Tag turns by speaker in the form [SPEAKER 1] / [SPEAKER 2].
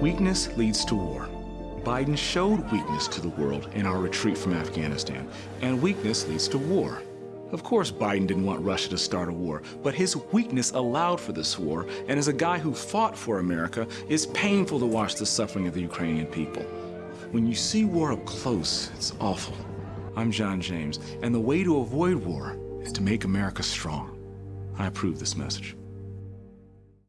[SPEAKER 1] Weakness leads to war. Biden showed weakness to the world in our retreat from Afghanistan, and weakness leads to war. Of course, Biden didn't want Russia to start a war, but his weakness allowed for this war, and as a guy who fought for America, it's painful to watch the suffering of the Ukrainian people. When you see war up close, it's awful. I'm John James, and the way to avoid war is to make America strong. I approve this message.